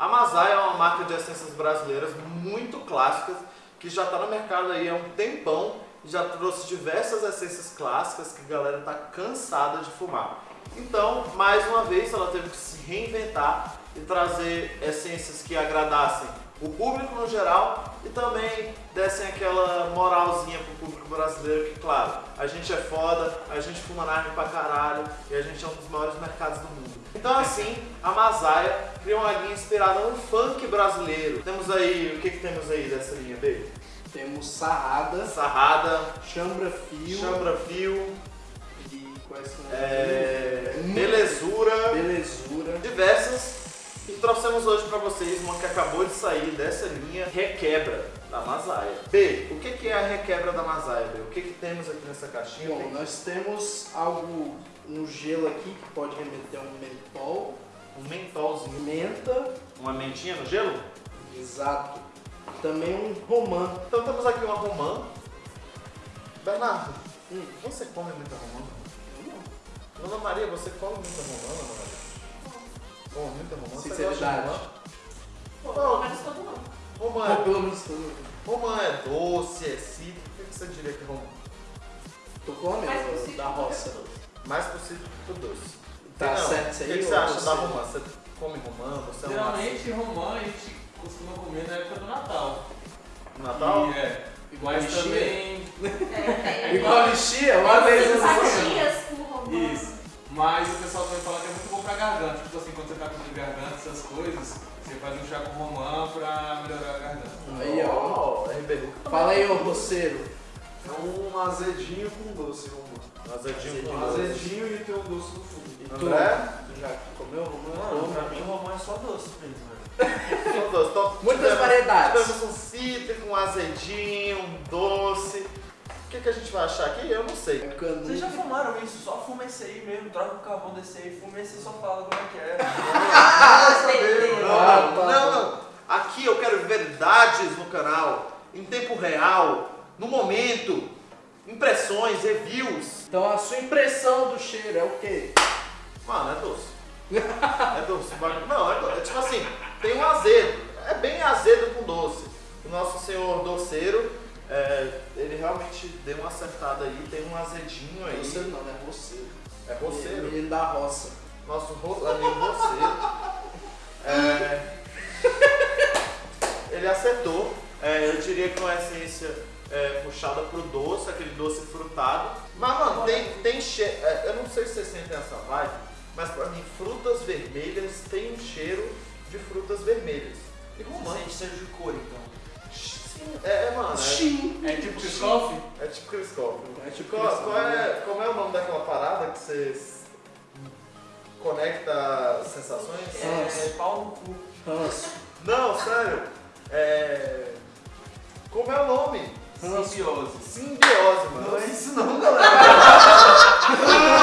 A Masai é uma marca de essências brasileiras muito clássicas, que já está no mercado aí há um tempão, já trouxe diversas essências clássicas que a galera está cansada de fumar. Então, mais uma vez, ela teve que se reinventar e trazer essências que agradassem o público no geral e também dessem aquela moralzinha pro público brasileiro que, claro, a gente é foda, a gente fuma nargue pra caralho e a gente é um dos maiores mercados do mundo. Então assim, a Masaia criou uma linha inspirada no funk brasileiro. Temos aí, o que que temos aí dessa linha, B? Temos Sarrada, Sarrada, Chambra Fio Chambra Fio, e quais são as é, pra vocês uma que acabou de sair dessa linha, Requebra, da Masaia. B, o que que é a Requebra da Masaia, B? O que que temos aqui nessa caixinha? Bom, nós temos algo no gelo aqui que pode remeter a um mentol, Um mentolzinho. menta, Uma mentinha no gelo? exato. Também um romã. Então temos aqui uma romã. Bernardo, Hum. você come muita romã? Dona Maria, você come muita romã, Dona Maria? Come muita romã? Sinceridade. Romã? Pô, Não. mas todo não. Romã é, pelo menos romã é doce, é cítrico. O que que você diria que é romã? Tu come Mais ou possível da do que roça? tudo. Mais pro cítrico que pro doce. Tá Não, certo isso O aí? que, que você acha da romã? Você come romã? Você é um Geralmente romã a gente costuma comer na época do Natal. Natal? E, é, Igual mas lixia? também. É. Igual lixia? Uma vez eu não fatias com romã. Isso. Mas o pessoal também fala que é muito bom pra garganta. Tipo assim, quando você tá com dor de garganta, essas coisas, você faz um chá com romã pra melhorar a garganta. Aí, ó. Ó, RB. Fala aí, ô roceiro. É um azedinho com doce, romã. Azedinho com Um doce. azedinho e tem um doce no fundo. E tu? André? Tu já comeu romã? Toma. pra mim o romã é só doce mesmo, velho. São doce. Então, Muitas tivemos- variedades. Tivemos um cítrico, um azedinho, que, que a gente vai achar aqui? Eu não sei. É canudo. Vocês já fumaram isso? Só fuma esse aí mesmo, troca o carvão desse aí, fuma esse e só fala como é que é. Ah. Não, tá. não, não. Aqui eu quero verdades no canal, em tempo real, no momento, impressões, reviews. Então a sua impressão do cheiro é o quê? Mano, é doce. É doce. Não, é, do- é tipo assim, tem um azedo. É bem azedo com doce. O nosso senhor doceiro, é, ele realmente deu uma acertada aí, tem um azedinho aí. Roceiro não, né? Roceiro. É roceiro. Menino da roça. Nosso ro- amigo roceiro. É, ele acertou. É, eu diria que uma essência é, puxada pro doce, aquele doce frutado. Mas, mano, tem, tem cheiro. eu não sei se vocês sentem essa vibe, mas pra mim, frutas vermelhas tem um cheiro de frutas vermelhas. E Você romã. sente cheiro de cor, então. É, é, mano. É, Sim. É tipo Kiscoff? é tipo Criscoff. É tipo Qual, qual é, como é o nome daquela parada que você conecta sensações? É, pau no cu. Ranço. Não, sério. É. Como é o nome? Simbiose. Simbiose, mano. Não é isso não, galera.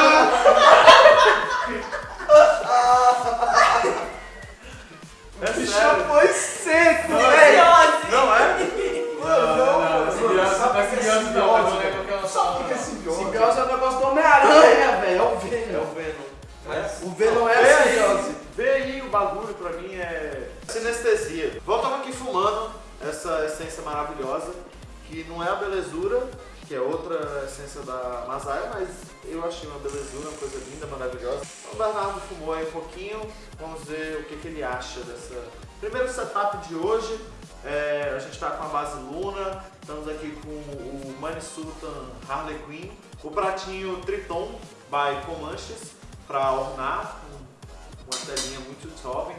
sinestesia. Voltamos aqui fumando essa essência maravilhosa, que não é a belezura, que é outra essência da Masaia, mas eu achei uma belezura, uma coisa linda, maravilhosa. O Bernardo fumou aí um pouquinho, vamos ver o que, que ele acha dessa. Primeiro setup de hoje, é, a gente está com a base Luna, estamos aqui com o Money Sultan Harley Quinn, o pratinho Triton by Comanches para ornar, uma telinha muito jovem,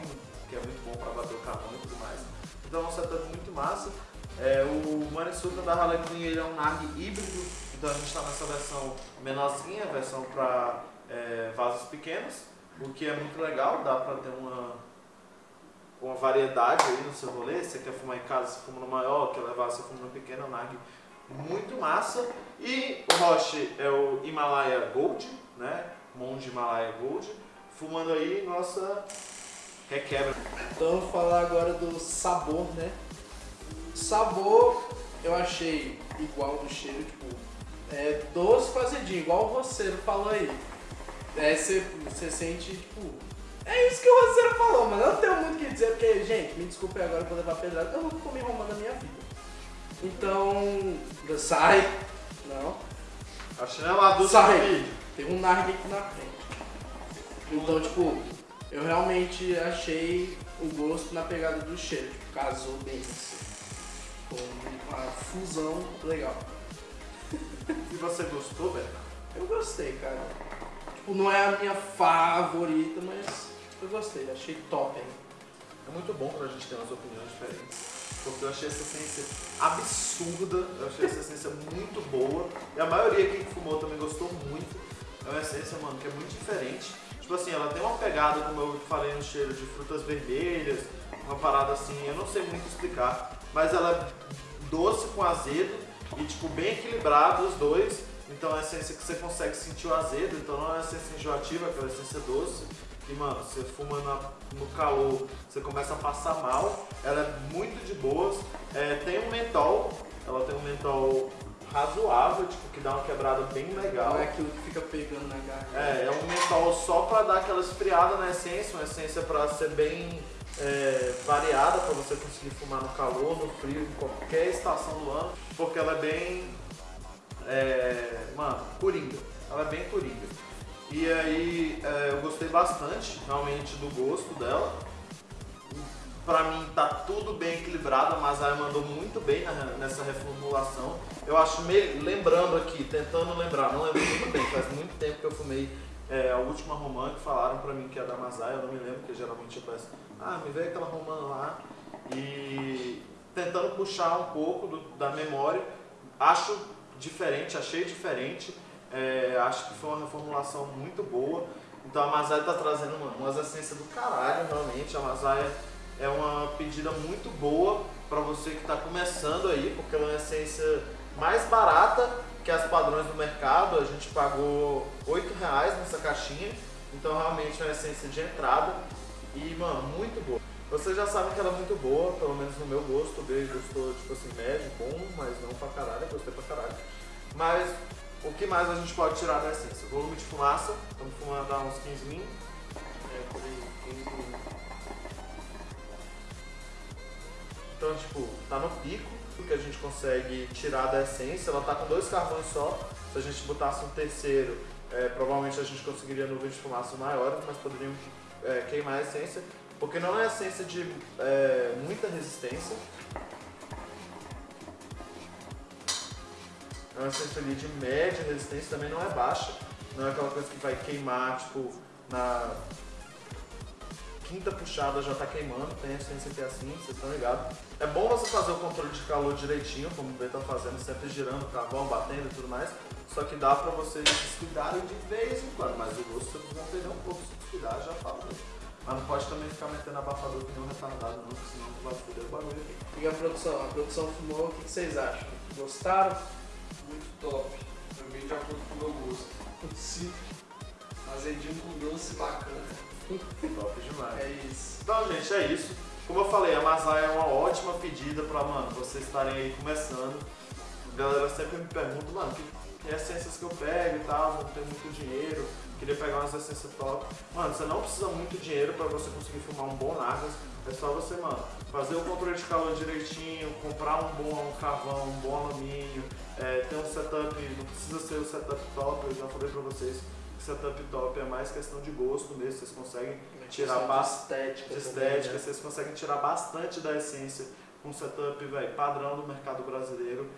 que é muito bom para bater o carvão e tudo mais. Então é um setup muito massa. É, o Sultan da Harley Quinn ele é um NARG híbrido, então a gente está nessa versão menorzinha, versão para vasos pequenos, o que é muito legal, dá para ter uma uma variedade aí no seu rolê. Se você quer fumar em casa, você fuma no maior, quer levar você fuma no pequeno, é um nag muito massa. E o Roche é o Himalaia Gold, né? Monge Himalaia Gold. Fumando aí nossa requebra. Então eu vou falar agora do sabor, né? Sabor eu achei igual do cheiro, tipo, é doce com azedinho, igual o roceiro falou aí. É, você você sente, tipo, É isso que o Roseiro falou, mas eu não tenho muito o que dizer, porque, gente, me desculpe agora por levar pedrada, eu nunca comi romã na minha vida. Então, sai. Não. A chineladura Sai. do vídeo. Tem um nargue aqui na frente. Então, tipo, eu realmente achei o gosto na pegada do cheiro. Tipo, casou bem. Ficou uma fusão legal. E você gostou, Beto? Eu gostei, cara. Tipo, não é a minha favorita, mas eu gostei. Achei top, hein? É muito bom quando a gente tem umas opiniões diferentes. Porque eu achei essa essência absurda, eu achei essa essência muito boa. E a maioria que fumou também gostou muito. É uma essência, mano, que é muito diferente. Tipo assim, ela tem uma pegada, como eu falei no cheiro, de frutas vermelhas, uma parada assim, eu não sei muito explicar. Mas ela é doce com azedo e, tipo, bem equilibrado os dois. Então é essência que você consegue sentir o azedo, então não é essência enjoativa, é aquela essência doce. E mano, você fuma na- no calor, você começa a passar mal. Ela é muito de boas. É, tem um mentol, ela tem um mentol razoável, tipo, que dá uma quebrada bem legal. Não é aquilo que fica pegando na garganta. É, é um mentol só pra dar aquela esfriada na essência, uma essência pra ser bem é, variada, pra você conseguir fumar no calor, no frio, em qualquer estação do ano, porque ela é bem. É, mano, coringa. Ela é bem coringa. E aí é, eu gostei bastante realmente do gosto dela. Pra mim tá tudo bem equilibrado, a Masaya mandou muito bem nessa reformulação. Eu acho, lembrando aqui, tentando lembrar, não lembro muito bem, faz muito tempo que eu fumei é, a última romã que falaram pra mim que é da Masaya, eu não me lembro, porque geralmente eu peço, ah, me veio aquela romã lá. E tentando puxar um pouco do- da memória, acho diferente, achei diferente. É, acho que foi uma reformulação muito boa. Então a Masaya tá trazendo mano, umas essências do caralho, realmente. A Masaya é uma pedida muito boa para você que está começando aí, porque ela é uma essência mais barata que as padrões do mercado. A gente pagou 8 reais nessa caixinha. Então realmente é uma essência de entrada. E, mano, muito boa. Vocês já sabem que ela é muito boa, pelo menos no meu gosto. O Beijo gostou, tipo assim, médio, bom, mas não pra caralho, gostei pra caralho. Mas o que mais a gente pode tirar da essência? Volume de fumaça, estamos fumando há uns 15 min. É, por aí, 15 min. Então, tipo, tá no pico que a gente consegue tirar da essência. Ela tá com dois carvões só. Se a gente botasse um terceiro, é, provavelmente a gente conseguiria nuvens de fumaça maiores, mas poderíamos é, queimar a essência. Porque não é essência de é, muita resistência. É uma essência ali de média resistência, também não é baixa. Não é aquela coisa que vai queimar, tipo, na quinta puxada já tá queimando, tem essência que é assim, vocês estão ligados. É bom você fazer o controle de calor direitinho, como o B tá fazendo, sempre girando o carvão, batendo e tudo mais. Só que dá pra vocês descuidarem de vez em quando, mas o gosto vocês vão perder um pouco se descuidar, já falo. Mas não pode também ficar metendo abafador que nem um retardado não, porque senão vai foder o bagulho aqui. E a produção? A produção fumou, o que que vocês acham? Gostaram? Muito top. Também de acordo com o meu gosto. Sim. Azedinho com doce bacana. Top demais. É isso. Então, gente, é isso. Como eu falei, a Masai é uma ótima pedida pra, mano, vocês estarem aí começando. A galera sempre me pergunta, mano, que, que essências que eu pego e tal, não tenho muito dinheiro, queria pegar umas essências top. Mano, você não precisa muito dinheiro pra você conseguir fumar um bom Nargas. É só você, mano, fazer o controle de calor direitinho, comprar um bom carvão, um bom alumínio, é, ter um setup, não precisa ser o setup top, eu já falei pra vocês setup top é mais questão de gosto mesmo, vocês conseguem tirar Questão de bastante estética. de também, estética, né? vocês conseguem tirar bastante da essência com um setup véio, padrão do mercado brasileiro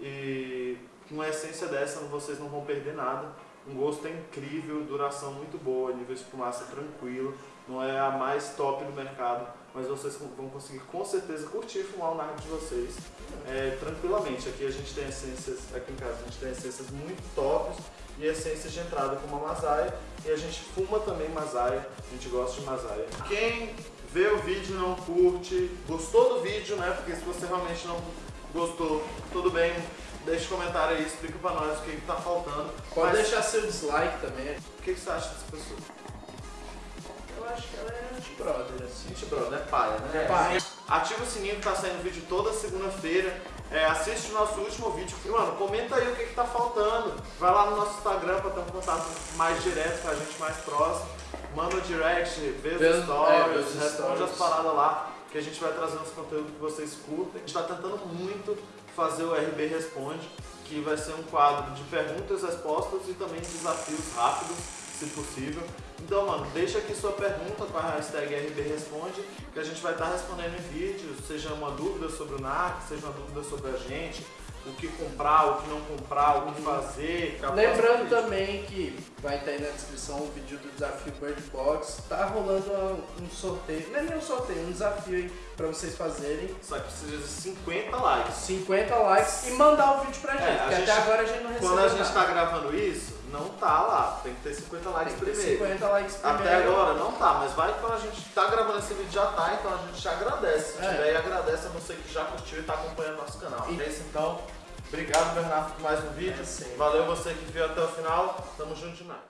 e com uma essência dessa vocês não vão perder nada. Um gosto é incrível, duração muito boa, nível de fumaça tranquilo, não é a mais top do mercado, mas vocês vão conseguir com certeza curtir fumar o narco de vocês é, tranquilamente. Aqui a gente tem essências, aqui em casa a gente tem essências muito tops e essências de entrada como a Masaya e a gente fuma também Masaya, a gente gosta de Masaya. Quem vê o vídeo não curte, gostou do vídeo, né? Porque se você realmente não gostou, tudo bem, deixa um comentário aí, explica pra nós o que, que tá faltando. Pode Mas deixar seu dislike também. O que, que você acha dessa pessoa? Eu acho que ela é anti-brother, assim. Gente, brother, é paia, né? Pai, Ativa o sininho que tá saindo vídeo toda segunda-feira. É, assiste o nosso último vídeo. E, mano, comenta aí o que, que tá faltando. Vai lá no nosso Instagram pra ter um contato mais direto com a gente, mais próximo. manda o direct, vê os é, stories, os responde as paradas lá, que a gente vai trazendo os conteúdos que vocês curtem. A gente tá tentando muito fazer o RB Responde, que vai ser um quadro de perguntas respostas e também desafios rápidos, se possível. Então, mano, deixa aqui sua pergunta com a hashtag RB Responde, que a gente vai estar respondendo em vídeo, seja uma dúvida sobre o NAC, seja uma dúvida sobre a gente, o que comprar, o que não comprar, o que fazer. capaz Lembrando também que vai estar aí na descrição o vídeo do desafio Bird Box. Tá rolando um sorteio, não é nem um sorteio, um desafio aí pra vocês fazerem. Só que precisa de 50 likes. 50 likes e mandar o vídeo pra gente, É, porque gente- até agora a gente não recebeu Quando a gente nada. tá gravando isso, não tá lá. Tem que ter 50 likes Tem primeiro. 50 likes primeiro. Até agora não tá, mas vai quando a gente tá gravando esse vídeo já tá, então a gente agradece. Se É. tiver, e agradece a você que já curtiu e tá acompanhando nosso canal. E- É isso então. Obrigado, Bernardo, por mais um vídeo. É. Valeu você que viu até o final. Tamo junto demais.